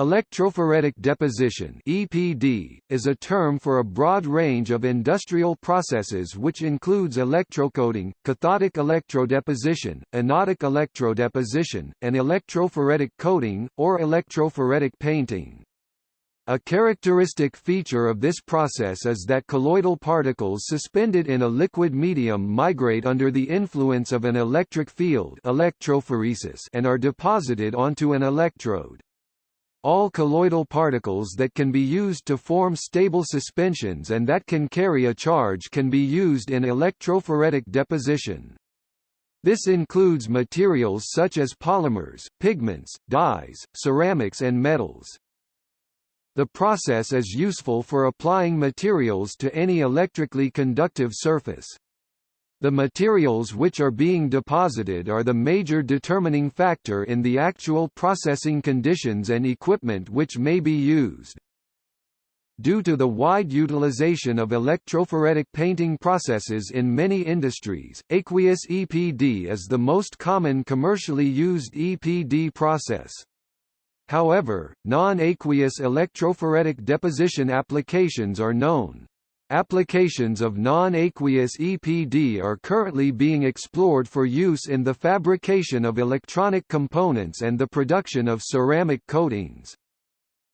Electrophoretic deposition (EPD) is a term for a broad range of industrial processes which includes electrocoating, cathodic electrodeposition, anodic electrodeposition, and electrophoretic coating, or electrophoretic painting. A characteristic feature of this process is that colloidal particles suspended in a liquid medium migrate under the influence of an electric field electrophoresis and are deposited onto an electrode. All colloidal particles that can be used to form stable suspensions and that can carry a charge can be used in electrophoretic deposition. This includes materials such as polymers, pigments, dyes, ceramics and metals. The process is useful for applying materials to any electrically conductive surface. The materials which are being deposited are the major determining factor in the actual processing conditions and equipment which may be used. Due to the wide utilization of electrophoretic painting processes in many industries, aqueous EPD is the most common commercially used EPD process. However, non-aqueous electrophoretic deposition applications are known. Applications of non-aqueous EPD are currently being explored for use in the fabrication of electronic components and the production of ceramic coatings.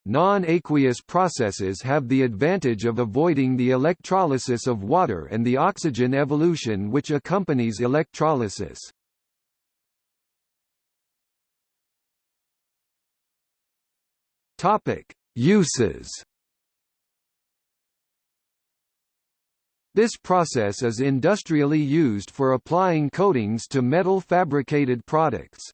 Non-aqueous processes have the advantage of avoiding the electrolysis of water and the oxygen evolution which accompanies electrolysis. Uses This process is industrially used for applying coatings to metal fabricated products.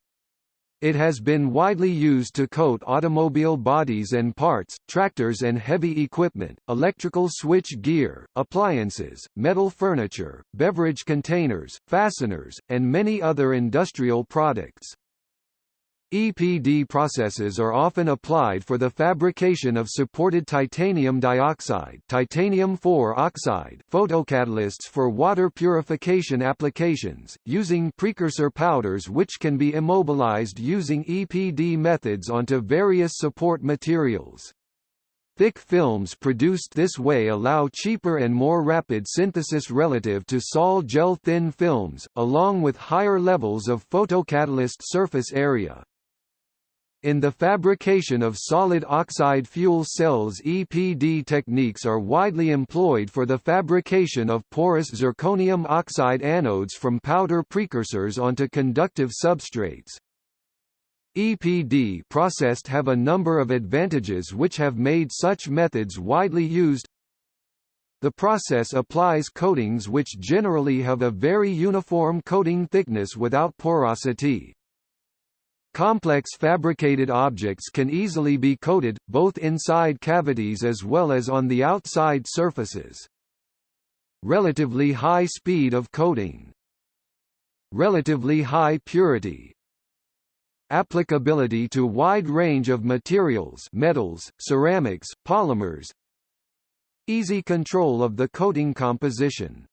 It has been widely used to coat automobile bodies and parts, tractors and heavy equipment, electrical switch gear, appliances, metal furniture, beverage containers, fasteners, and many other industrial products. EPD processes are often applied for the fabrication of supported titanium dioxide titanium oxide photocatalysts for water purification applications, using precursor powders which can be immobilized using EPD methods onto various support materials. Thick films produced this way allow cheaper and more rapid synthesis relative to sol gel thin films, along with higher levels of photocatalyst surface area. In the fabrication of solid oxide fuel cells EPD techniques are widely employed for the fabrication of porous zirconium oxide anodes from powder precursors onto conductive substrates. EPD processed have a number of advantages which have made such methods widely used. The process applies coatings which generally have a very uniform coating thickness without porosity. Complex fabricated objects can easily be coated, both inside cavities as well as on the outside surfaces. Relatively high speed of coating. Relatively high purity. Applicability to wide range of materials metals, ceramics, polymers. Easy control of the coating composition.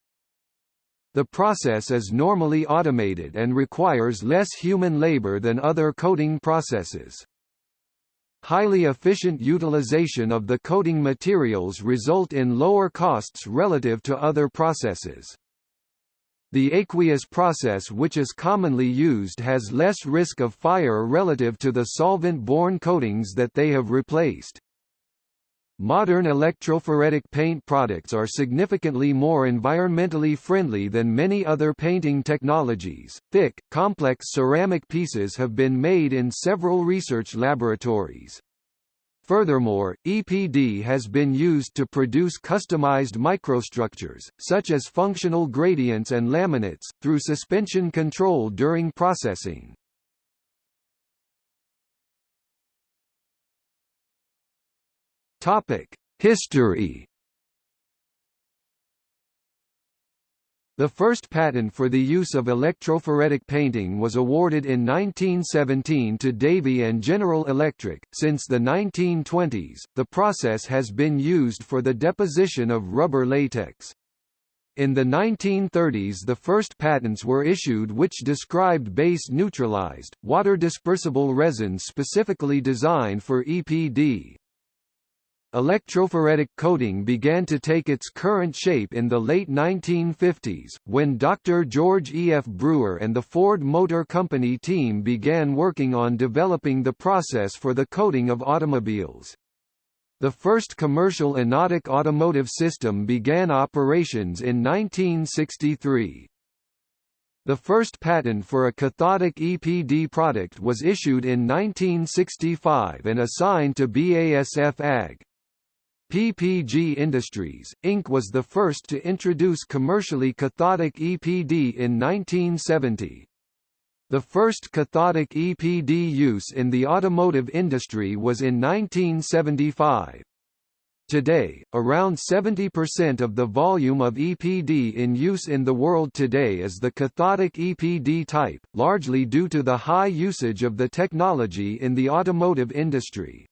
The process is normally automated and requires less human labor than other coating processes. Highly efficient utilization of the coating materials result in lower costs relative to other processes. The aqueous process which is commonly used has less risk of fire relative to the solvent-borne coatings that they have replaced. Modern electrophoretic paint products are significantly more environmentally friendly than many other painting technologies. Thick, complex ceramic pieces have been made in several research laboratories. Furthermore, EPD has been used to produce customized microstructures, such as functional gradients and laminates, through suspension control during processing. Topic: History. The first patent for the use of electrophoretic painting was awarded in 1917 to Davy and General Electric. Since the 1920s, the process has been used for the deposition of rubber latex. In the 1930s the first patents were issued which described base-neutralized, water-dispersible resins specifically designed for EPD. Electrophoretic coating began to take its current shape in the late 1950s, when Dr. George E. F. Brewer and the Ford Motor Company team began working on developing the process for the coating of automobiles. The first commercial anodic automotive system began operations in 1963. The first patent for a cathodic EPD product was issued in 1965 and assigned to BASF AG. PPG Industries, Inc. was the first to introduce commercially cathodic EPD in 1970. The first cathodic EPD use in the automotive industry was in 1975. Today, around 70% of the volume of EPD in use in the world today is the cathodic EPD type, largely due to the high usage of the technology in the automotive industry.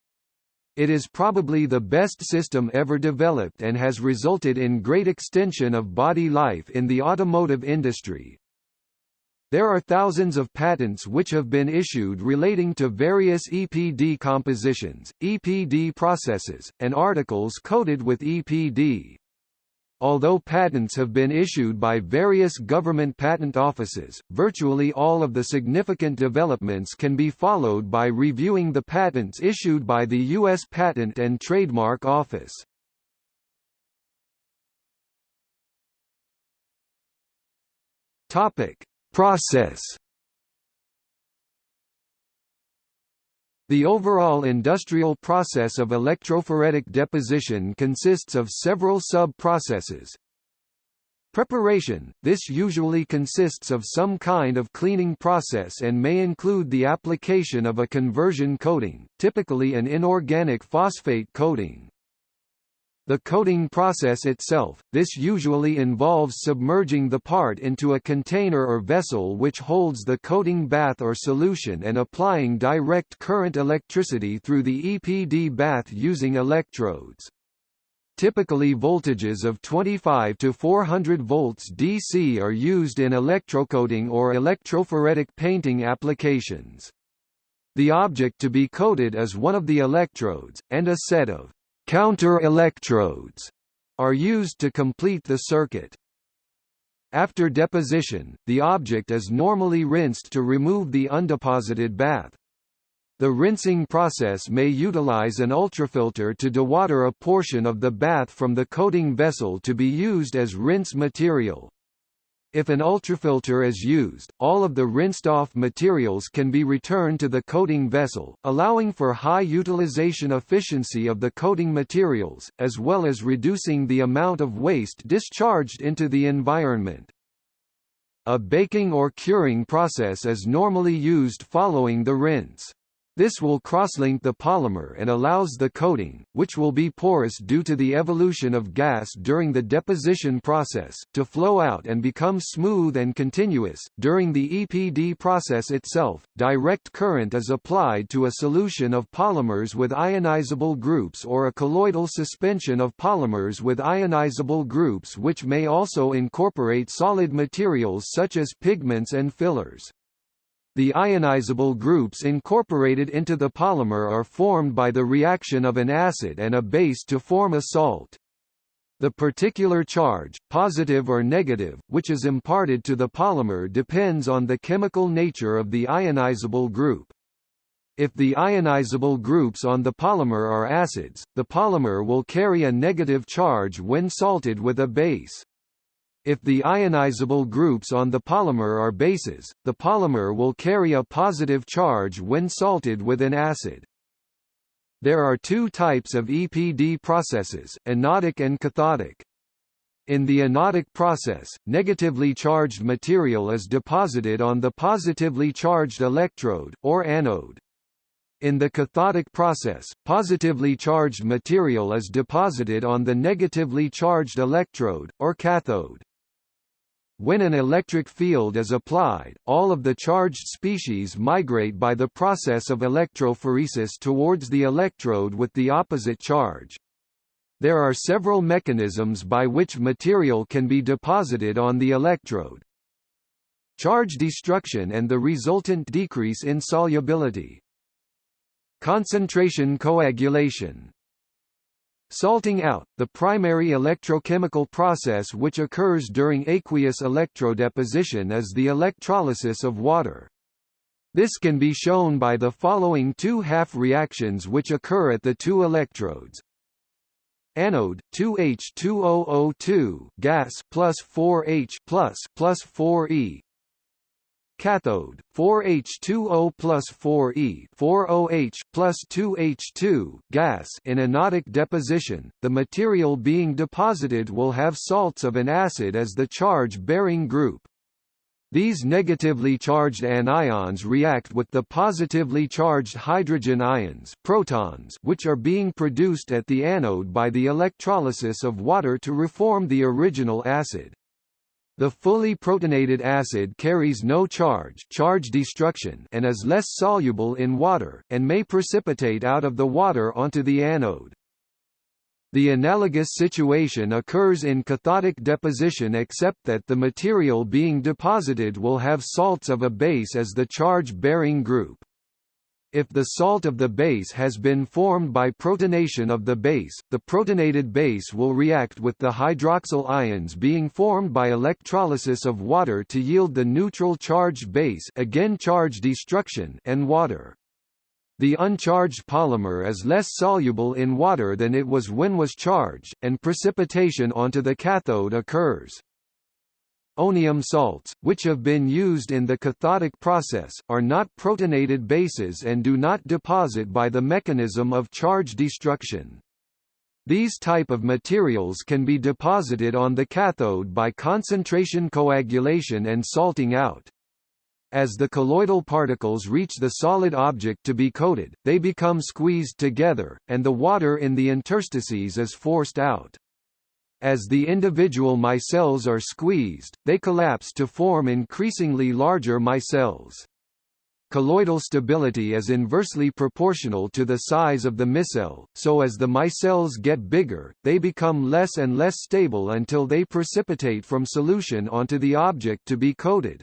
It is probably the best system ever developed and has resulted in great extension of body life in the automotive industry. There are thousands of patents which have been issued relating to various EPD compositions, EPD processes, and articles coated with EPD. Although patents have been issued by various government patent offices, virtually all of the significant developments can be followed by reviewing the patents issued by the U.S. Patent and Trademark Office. Topic: Process The overall industrial process of electrophoretic deposition consists of several sub-processes. Preparation – This usually consists of some kind of cleaning process and may include the application of a conversion coating, typically an inorganic phosphate coating. The coating process itself, this usually involves submerging the part into a container or vessel which holds the coating bath or solution and applying direct current electricity through the EPD bath using electrodes. Typically voltages of 25 to 400 volts DC are used in electrocoating or electrophoretic painting applications. The object to be coated is one of the electrodes, and a set of Counter-electrodes are used to complete the circuit. After deposition, the object is normally rinsed to remove the undeposited bath. The rinsing process may utilize an ultrafilter to dewater a portion of the bath from the coating vessel to be used as rinse material. If an ultrafilter is used, all of the rinsed-off materials can be returned to the coating vessel, allowing for high utilization efficiency of the coating materials, as well as reducing the amount of waste discharged into the environment. A baking or curing process is normally used following the rinse. This will crosslink the polymer and allows the coating, which will be porous due to the evolution of gas during the deposition process, to flow out and become smooth and continuous. During the EPD process itself, direct current is applied to a solution of polymers with ionizable groups or a colloidal suspension of polymers with ionizable groups which may also incorporate solid materials such as pigments and fillers. The ionizable groups incorporated into the polymer are formed by the reaction of an acid and a base to form a salt. The particular charge, positive or negative, which is imparted to the polymer depends on the chemical nature of the ionizable group. If the ionizable groups on the polymer are acids, the polymer will carry a negative charge when salted with a base. If the ionizable groups on the polymer are bases, the polymer will carry a positive charge when salted with an acid. There are two types of EPD processes, anodic and cathodic. In the anodic process, negatively charged material is deposited on the positively charged electrode, or anode. In the cathodic process, positively charged material is deposited on the negatively charged electrode, or cathode. When an electric field is applied, all of the charged species migrate by the process of electrophoresis towards the electrode with the opposite charge. There are several mechanisms by which material can be deposited on the electrode. Charge destruction and the resultant decrease in solubility. Concentration coagulation Salting out, the primary electrochemical process which occurs during aqueous electrodeposition is the electrolysis of water. This can be shown by the following two half reactions which occur at the two electrodes. Anode 2H2002 gas plus 4H plus plus 4E Cathode 4H2O plus 4E 4OH plus 2H2 gas in anodic deposition, the material being deposited will have salts of an acid as the charge-bearing group. These negatively charged anions react with the positively charged hydrogen ions protons which are being produced at the anode by the electrolysis of water to reform the original acid. The fully protonated acid carries no charge, charge destruction and is less soluble in water, and may precipitate out of the water onto the anode. The analogous situation occurs in cathodic deposition except that the material being deposited will have salts of a base as the charge-bearing group. If the salt of the base has been formed by protonation of the base, the protonated base will react with the hydroxyl ions being formed by electrolysis of water to yield the neutral charged base again charge destruction and water. The uncharged polymer is less soluble in water than it was when was charged, and precipitation onto the cathode occurs. Onium salts, which have been used in the cathodic process, are not protonated bases and do not deposit by the mechanism of charge destruction. These type of materials can be deposited on the cathode by concentration coagulation and salting out. As the colloidal particles reach the solid object to be coated, they become squeezed together, and the water in the interstices is forced out. As the individual micelles are squeezed, they collapse to form increasingly larger micelles. Colloidal stability is inversely proportional to the size of the micelle, so as the micelles get bigger, they become less and less stable until they precipitate from solution onto the object to be coated.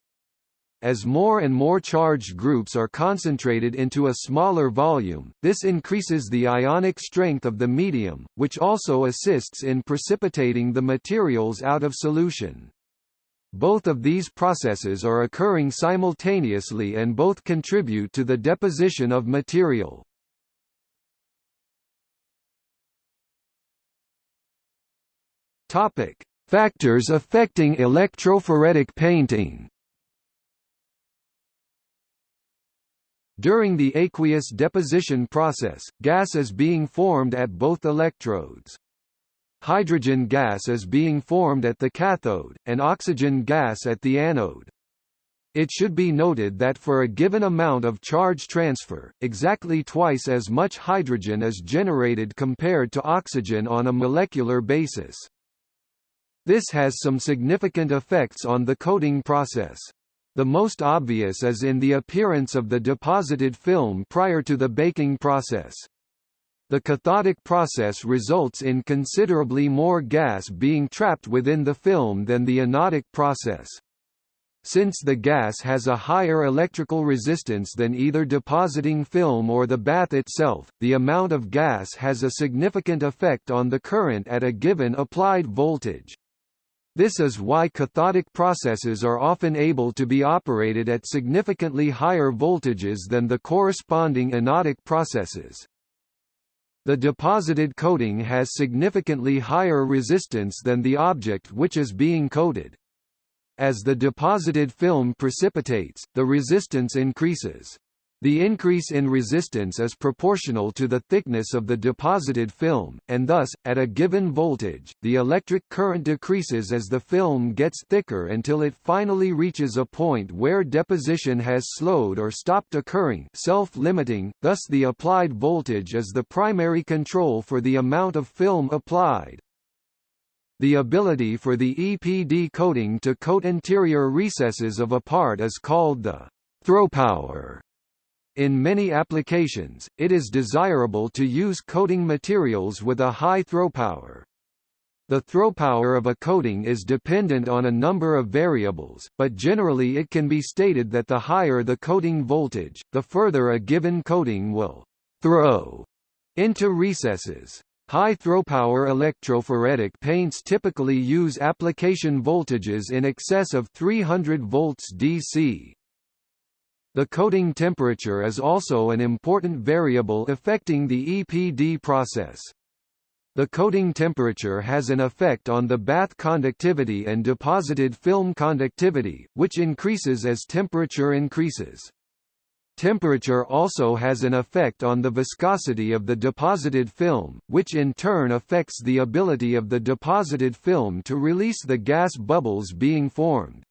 As more and more charged groups are concentrated into a smaller volume, this increases the ionic strength of the medium, which also assists in precipitating the materials out of solution. Both of these processes are occurring simultaneously and both contribute to the deposition of material. Topic: Factors affecting electrophoretic painting. During the aqueous deposition process, gas is being formed at both electrodes. Hydrogen gas is being formed at the cathode, and oxygen gas at the anode. It should be noted that for a given amount of charge transfer, exactly twice as much hydrogen is generated compared to oxygen on a molecular basis. This has some significant effects on the coating process. The most obvious is in the appearance of the deposited film prior to the baking process. The cathodic process results in considerably more gas being trapped within the film than the anodic process. Since the gas has a higher electrical resistance than either depositing film or the bath itself, the amount of gas has a significant effect on the current at a given applied voltage. This is why cathodic processes are often able to be operated at significantly higher voltages than the corresponding anodic processes. The deposited coating has significantly higher resistance than the object which is being coated. As the deposited film precipitates, the resistance increases. The increase in resistance is proportional to the thickness of the deposited film, and thus, at a given voltage, the electric current decreases as the film gets thicker until it finally reaches a point where deposition has slowed or stopped occurring self-limiting, thus the applied voltage is the primary control for the amount of film applied. The ability for the EPD coating to coat interior recesses of a part is called the throw power. In many applications, it is desirable to use coating materials with a high throw power. The throw power of a coating is dependent on a number of variables, but generally it can be stated that the higher the coating voltage, the further a given coating will throw into recesses. High throw-power electrophoretic paints typically use application voltages in excess of 300 volts DC. The coating temperature is also an important variable affecting the EPD process. The coating temperature has an effect on the bath conductivity and deposited film conductivity, which increases as temperature increases. Temperature also has an effect on the viscosity of the deposited film, which in turn affects the ability of the deposited film to release the gas bubbles being formed.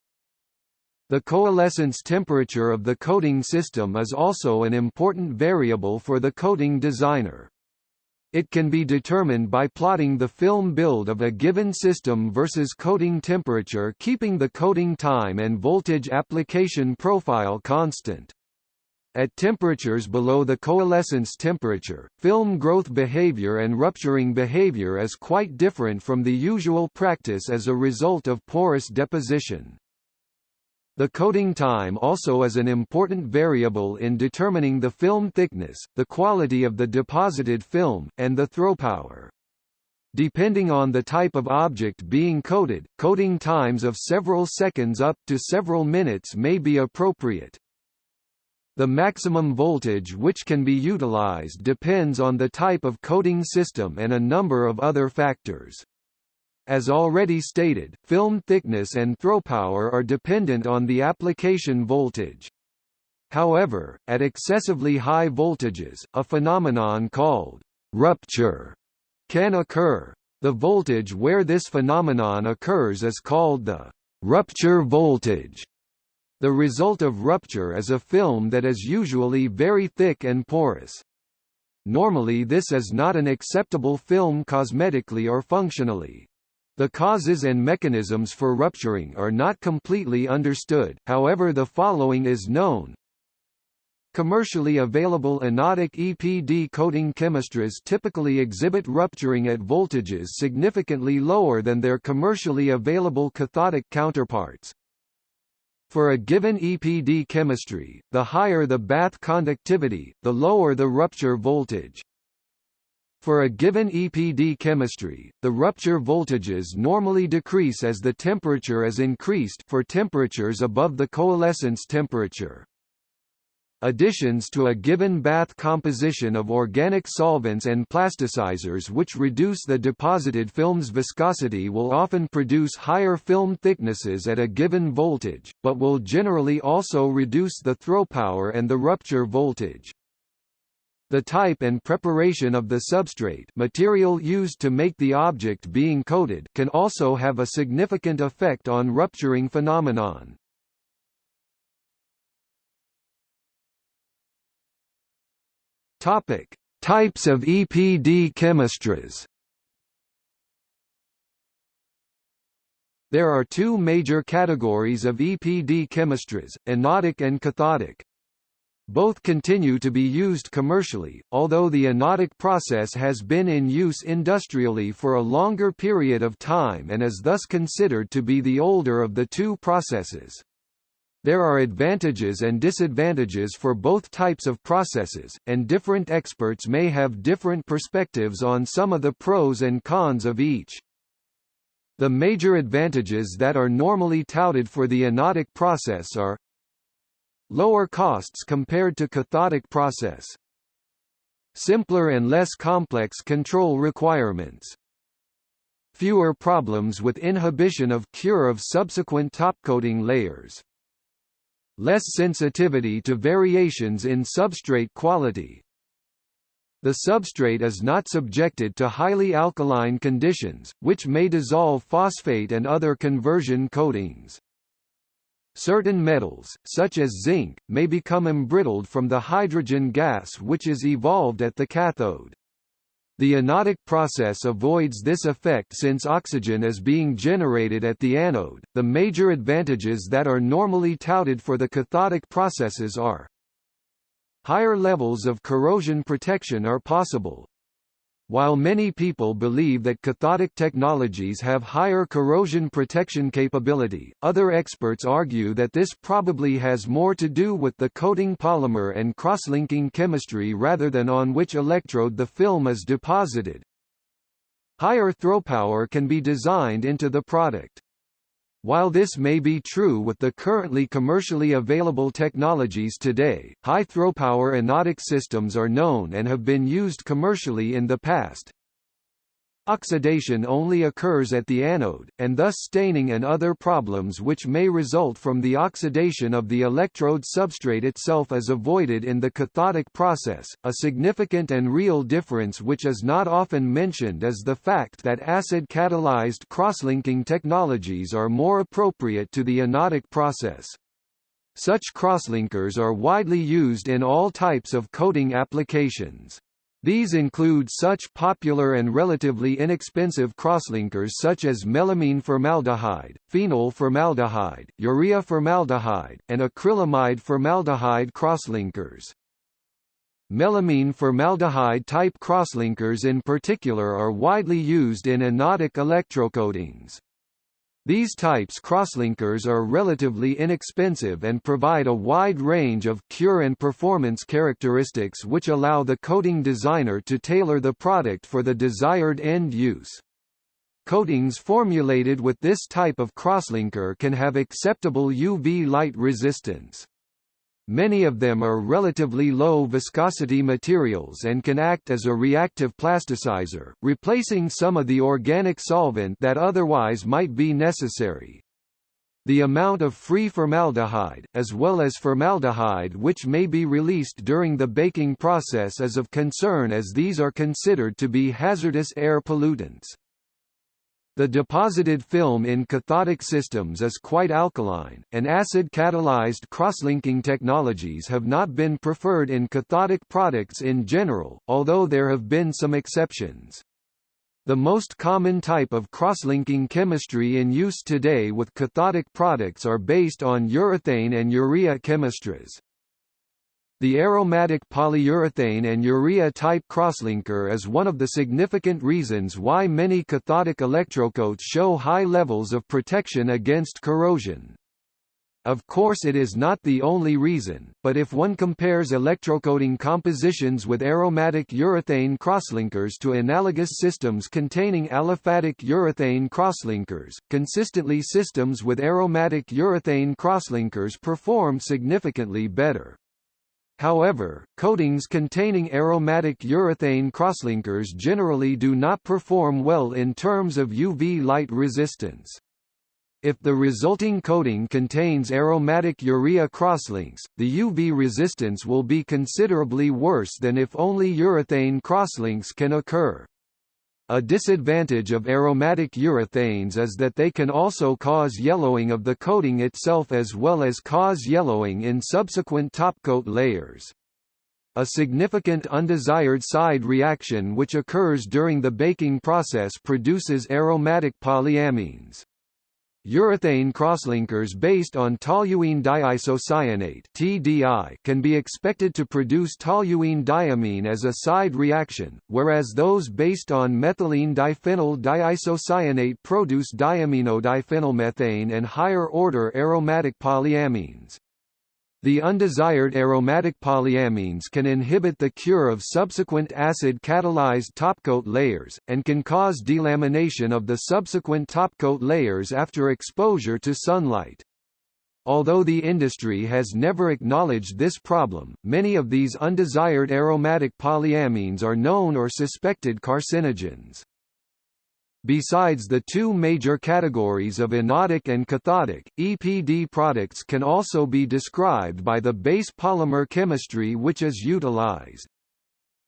The coalescence temperature of the coating system is also an important variable for the coating designer. It can be determined by plotting the film build of a given system versus coating temperature keeping the coating time and voltage application profile constant. At temperatures below the coalescence temperature, film growth behavior and rupturing behavior is quite different from the usual practice as a result of porous deposition. The coating time also is an important variable in determining the film thickness, the quality of the deposited film, and the throw power. Depending on the type of object being coated, coating times of several seconds up to several minutes may be appropriate. The maximum voltage which can be utilized depends on the type of coating system and a number of other factors. As already stated, film thickness and throw power are dependent on the application voltage. However, at excessively high voltages, a phenomenon called rupture can occur. The voltage where this phenomenon occurs is called the rupture voltage. The result of rupture is a film that is usually very thick and porous. Normally this is not an acceptable film cosmetically or functionally. The causes and mechanisms for rupturing are not completely understood, however the following is known. Commercially available anodic EPD coating chemistries typically exhibit rupturing at voltages significantly lower than their commercially available cathodic counterparts. For a given EPD chemistry, the higher the bath conductivity, the lower the rupture voltage. For a given EPD chemistry, the rupture voltages normally decrease as the temperature is increased for temperatures above the coalescence temperature. Additions to a given bath composition of organic solvents and plasticizers which reduce the deposited film's viscosity will often produce higher film thicknesses at a given voltage, but will generally also reduce the throw power and the rupture voltage. The type and preparation of the substrate material used to make the object being coated can also have a significant effect on rupturing phenomenon. Topic: Types of EPD chemistries. There are two major categories of EPD chemistries, anodic and cathodic. Both continue to be used commercially, although the anodic process has been in use industrially for a longer period of time and is thus considered to be the older of the two processes. There are advantages and disadvantages for both types of processes, and different experts may have different perspectives on some of the pros and cons of each. The major advantages that are normally touted for the anodic process are Lower costs compared to cathodic process. Simpler and less complex control requirements. Fewer problems with inhibition of cure of subsequent topcoating layers. Less sensitivity to variations in substrate quality. The substrate is not subjected to highly alkaline conditions, which may dissolve phosphate and other conversion coatings. Certain metals, such as zinc, may become embrittled from the hydrogen gas which is evolved at the cathode. The anodic process avoids this effect since oxygen is being generated at the anode. The major advantages that are normally touted for the cathodic processes are higher levels of corrosion protection are possible. While many people believe that cathodic technologies have higher corrosion protection capability, other experts argue that this probably has more to do with the coating polymer and crosslinking chemistry rather than on which electrode the film is deposited. Higher throw power can be designed into the product. While this may be true with the currently commercially available technologies today, high throw-power anodic systems are known and have been used commercially in the past. Oxidation only occurs at the anode, and thus staining and other problems which may result from the oxidation of the electrode substrate itself is avoided in the cathodic process. A significant and real difference which is not often mentioned is the fact that acid catalyzed crosslinking technologies are more appropriate to the anodic process. Such crosslinkers are widely used in all types of coating applications. These include such popular and relatively inexpensive crosslinkers such as melamine formaldehyde, phenol formaldehyde, urea formaldehyde, and acrylamide formaldehyde crosslinkers. Melamine formaldehyde type crosslinkers in particular are widely used in anodic electrocoatings. These types crosslinkers are relatively inexpensive and provide a wide range of cure and performance characteristics which allow the coating designer to tailor the product for the desired end use. Coatings formulated with this type of crosslinker can have acceptable UV light resistance. Many of them are relatively low viscosity materials and can act as a reactive plasticizer, replacing some of the organic solvent that otherwise might be necessary. The amount of free formaldehyde, as well as formaldehyde which may be released during the baking process is of concern as these are considered to be hazardous air pollutants. The deposited film in cathodic systems is quite alkaline, and acid-catalyzed crosslinking technologies have not been preferred in cathodic products in general, although there have been some exceptions. The most common type of crosslinking chemistry in use today with cathodic products are based on urethane and urea chemistries. The aromatic polyurethane and urea-type crosslinker is one of the significant reasons why many cathodic electrocoats show high levels of protection against corrosion. Of course it is not the only reason, but if one compares electrocoating compositions with aromatic urethane crosslinkers to analogous systems containing aliphatic urethane crosslinkers, consistently systems with aromatic urethane crosslinkers perform significantly better. However, coatings containing aromatic urethane crosslinkers generally do not perform well in terms of UV light resistance. If the resulting coating contains aromatic urea crosslinks, the UV resistance will be considerably worse than if only urethane crosslinks can occur. A disadvantage of aromatic urethanes is that they can also cause yellowing of the coating itself as well as cause yellowing in subsequent topcoat layers. A significant undesired side reaction which occurs during the baking process produces aromatic polyamines. Urethane crosslinkers based on toluene diisocyanate (TDI) can be expected to produce toluene diamine as a side reaction, whereas those based on methylene diphenyl diisocyanate produce diaminodiphenylmethane and higher-order aromatic polyamines. The undesired aromatic polyamines can inhibit the cure of subsequent acid-catalyzed topcoat layers, and can cause delamination of the subsequent topcoat layers after exposure to sunlight. Although the industry has never acknowledged this problem, many of these undesired aromatic polyamines are known or suspected carcinogens. Besides the two major categories of anodic and cathodic, EPD products can also be described by the base polymer chemistry which is utilized.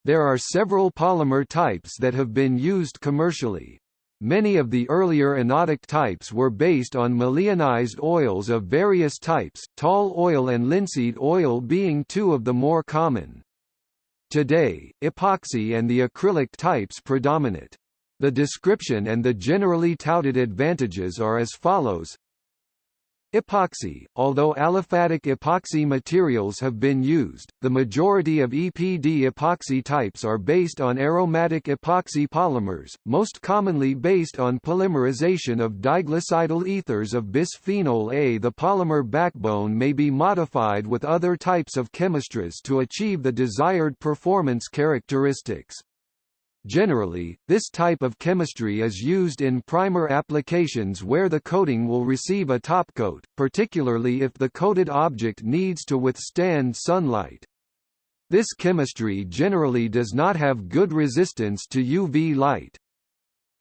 There are several polymer types that have been used commercially. Many of the earlier anodic types were based on maleinized oils of various types, tall oil and linseed oil being two of the more common. Today, epoxy and the acrylic types predominate. The description and the generally touted advantages are as follows Epoxy Although aliphatic epoxy materials have been used, the majority of EPD epoxy types are based on aromatic epoxy polymers, most commonly based on polymerization of diglycidyl ethers of bisphenol A. The polymer backbone may be modified with other types of chemistries to achieve the desired performance characteristics. Generally, this type of chemistry is used in primer applications where the coating will receive a topcoat, particularly if the coated object needs to withstand sunlight. This chemistry generally does not have good resistance to UV light.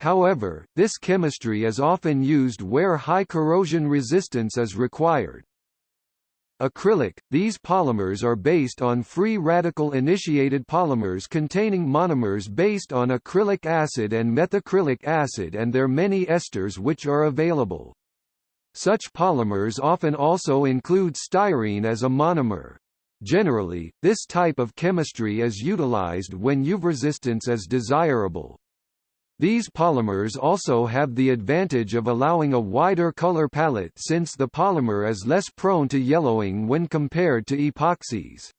However, this chemistry is often used where high corrosion resistance is required. Acrylic – These polymers are based on free radical-initiated polymers containing monomers based on acrylic acid and methacrylic acid and their many esters which are available. Such polymers often also include styrene as a monomer. Generally, this type of chemistry is utilized when UV resistance is desirable. These polymers also have the advantage of allowing a wider color palette since the polymer is less prone to yellowing when compared to epoxies.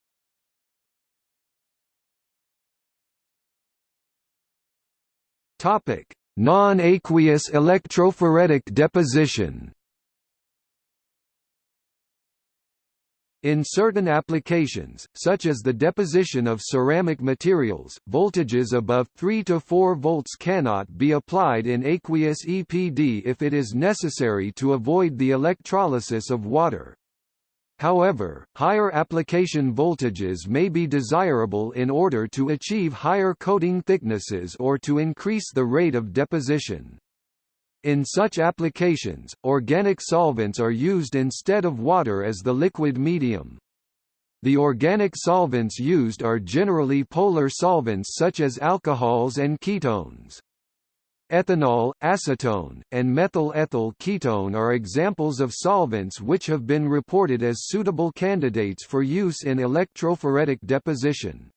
Non-aqueous electrophoretic deposition. In certain applications, such as the deposition of ceramic materials, voltages above 3 to 4 volts cannot be applied in aqueous EPD if it is necessary to avoid the electrolysis of water. However, higher application voltages may be desirable in order to achieve higher coating thicknesses or to increase the rate of deposition. In such applications, organic solvents are used instead of water as the liquid medium. The organic solvents used are generally polar solvents such as alcohols and ketones. Ethanol, acetone, and methyl ethyl ketone are examples of solvents which have been reported as suitable candidates for use in electrophoretic deposition.